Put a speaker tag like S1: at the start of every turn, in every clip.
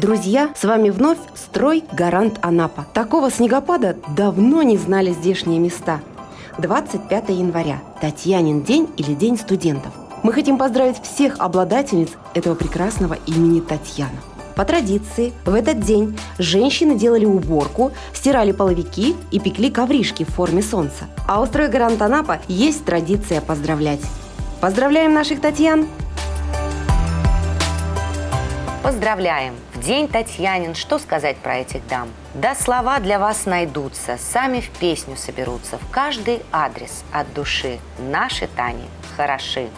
S1: Друзья, с вами вновь «Строй Гарант Анапа». Такого снегопада давно не знали здешние места. 25 января – Татьянин день или День студентов. Мы хотим поздравить всех обладательниц этого прекрасного имени Татьяна. По традиции, в этот день женщины делали уборку, стирали половики и пекли ковришки в форме солнца. А у «Строй Гарант Анапа» есть традиция поздравлять. Поздравляем наших Татьян!
S2: Поздравляем! В день Татьянин что сказать про этих дам? Да слова для вас найдутся, сами в песню соберутся, в каждый адрес от души. Наши Тани хороши.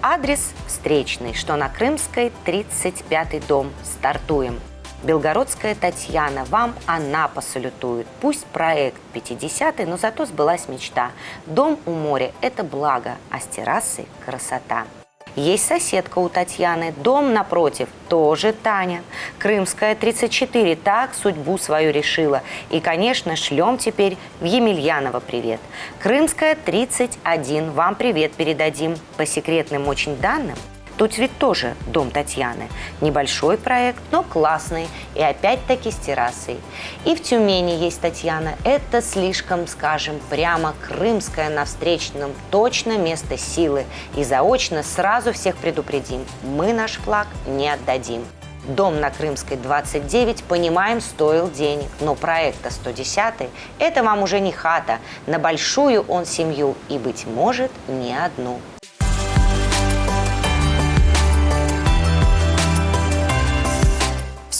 S2: Адрес встречный, что на Крымской, 35-й дом. Стартуем. Белгородская Татьяна, вам она посалютует. Пусть проект 50-й, но зато сбылась мечта. Дом у моря – это благо, а с террасой – красота. Есть соседка у Татьяны, дом напротив, тоже Таня. Крымская, 34, так судьбу свою решила. И, конечно, шлем теперь в Емельяново привет. Крымская, 31, вам привет передадим. По секретным очень данным, Тут ведь тоже дом Татьяны. Небольшой проект, но классный. И опять-таки с террасой. И в Тюмени есть Татьяна. Это слишком, скажем, прямо крымская на встречном. Точно место силы. И заочно сразу всех предупредим. Мы наш флаг не отдадим. Дом на Крымской 29, понимаем, стоил денег, но проекта 110 – это вам уже не хата, на большую он семью и, быть может, не одну.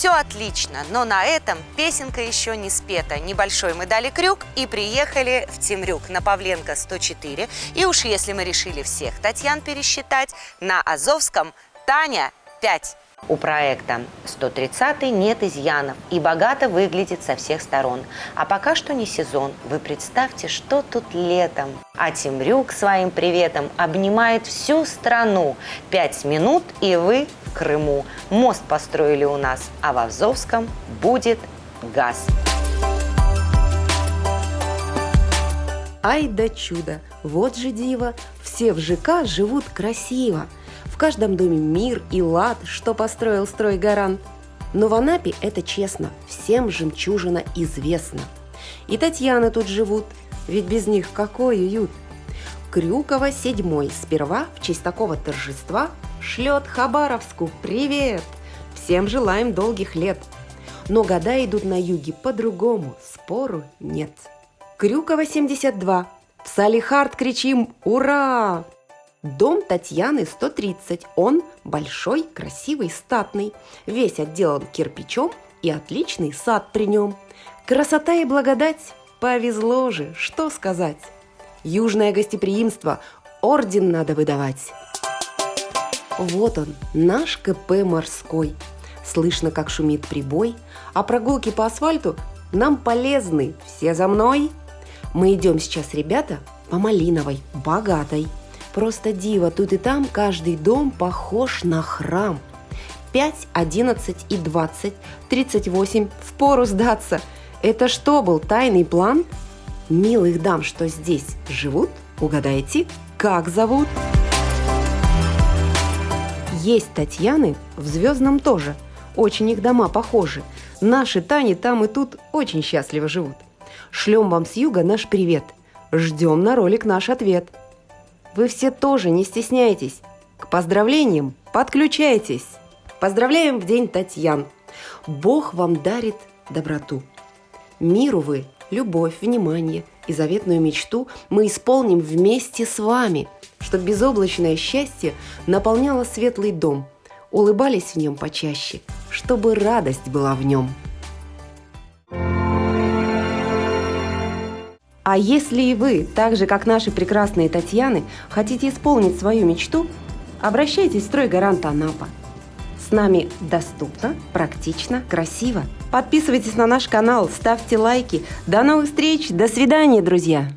S2: Все отлично, но на этом песенка еще не спета. Небольшой мы дали крюк и приехали в Темрюк на Павленко 104. И уж если мы решили всех Татьян пересчитать, на Азовском Таня 5. У проекта 130 нет изъянов и богато выглядит со всех сторон. А пока что не сезон. Вы представьте, что тут летом. А Темрюк своим приветом обнимает всю страну. Пять минут и вы в Крыму. Мост построили у нас, а в Азовском будет газ.
S1: Ай да чудо! Вот же диво! Все в ЖК живут красиво – в каждом доме мир и лад, что построил стройгарант. Но в Анапе это честно, всем жемчужина известна. И Татьяны тут живут, ведь без них какой уют. Крюкова седьмой сперва в честь такого торжества шлет Хабаровску привет. Всем желаем долгих лет. Но года идут на юге по-другому, спору нет. Крюкова 72. В Салихард кричим «Ура!» Дом Татьяны 130. Он большой, красивый, статный. Весь отделан кирпичом и отличный сад при нем. Красота и благодать. Повезло же, что сказать. Южное гостеприимство. Орден надо выдавать. Вот он, наш КП морской. Слышно, как шумит прибой, а прогулки по асфальту нам полезны. Все за мной. Мы идем сейчас, ребята, по малиновой, богатой – Просто диво, тут и там каждый дом похож на храм. 5, 11 и 20, 38, впору сдаться. Это что был тайный план? Милых дам, что здесь живут, угадайте, как зовут? Есть Татьяны в Звездном тоже. Очень их дома похожи. Наши Тани там и тут очень счастливо живут. Шлем вам с юга наш привет. Ждем на ролик наш ответ – вы все тоже не стесняйтесь. К поздравлениям подключайтесь. Поздравляем в День Татьян. Бог вам дарит доброту. Миру вы любовь, внимание и заветную мечту мы исполним вместе с вами, чтобы безоблачное счастье наполняло светлый дом, улыбались в нем почаще, чтобы радость была в нем. А если и вы, так же как наши прекрасные Татьяны, хотите исполнить свою мечту, обращайтесь в «Стройгарант Анапа». С нами доступно, практично, красиво. Подписывайтесь на наш канал, ставьте лайки. До новых встреч, до свидания, друзья!